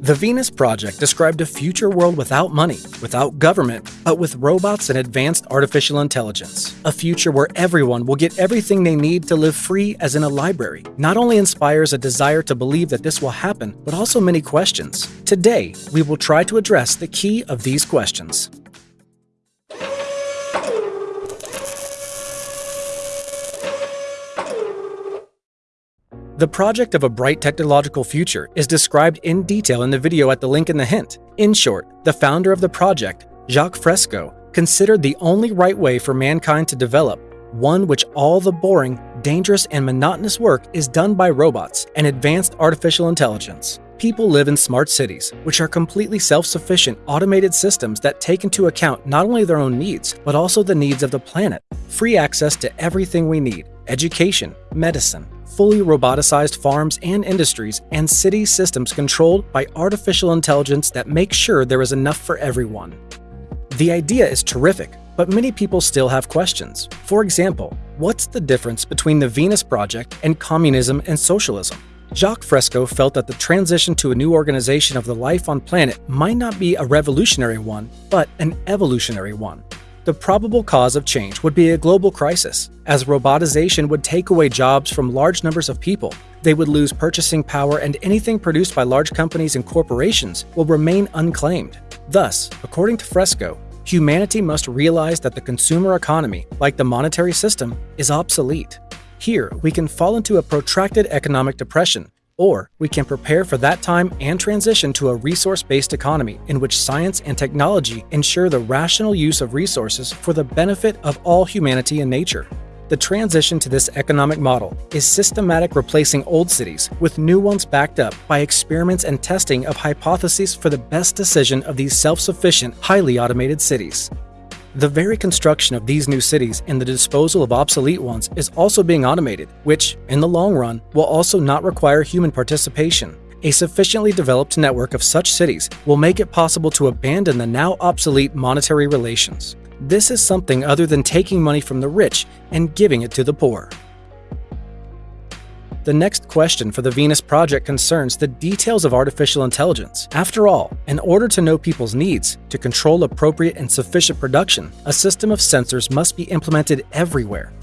The Venus Project described a future world without money, without government, but with robots and advanced artificial intelligence. A future where everyone will get everything they need to live free as in a library. Not only inspires a desire to believe that this will happen, but also many questions. Today, we will try to address the key of these questions. The project of a bright technological future is described in detail in the video at the link in the hint. In short, the founder of the project, Jacques Fresco, considered the only right way for mankind to develop one which all the boring, dangerous, and monotonous work is done by robots and advanced artificial intelligence. People live in smart cities, which are completely self sufficient automated systems that take into account not only their own needs, but also the needs of the planet. Free access to everything we need education, medicine, fully roboticized farms and industries, and city systems controlled by artificial intelligence that make sure there is enough for everyone. The idea is terrific, but many people still have questions. For example, what's the difference between the Venus Project and communism and socialism? Jacques Fresco felt that the transition to a new organization of the life on planet might not be a revolutionary one, but an evolutionary one. The probable cause of change would be a global crisis, as robotization would take away jobs from large numbers of people. They would lose purchasing power, and anything produced by large companies and corporations will remain unclaimed. Thus, according to Fresco, humanity must realize that the consumer economy, like the monetary system, is obsolete. Here, we can fall into a protracted economic depression, or we can prepare for that time and transition to a resource based economy in which science and technology ensure the rational use of resources for the benefit of all humanity and nature. The transition to this economic model is systematic replacing old cities with new ones backed up by experiments and testing of hypotheses for the best decision of these self sufficient, highly automated cities. The very construction of these new cities and the disposal of obsolete ones is also being automated, which, in the long run, will also not require human participation. A sufficiently developed network of such cities will make it possible to abandon the now obsolete monetary relations. This is something other than taking money from the rich and giving it to the poor. The next question for the Venus project concerns the details of artificial intelligence. After all, in order to know people's needs, to control appropriate and sufficient production, a system of sensors must be implemented everywhere.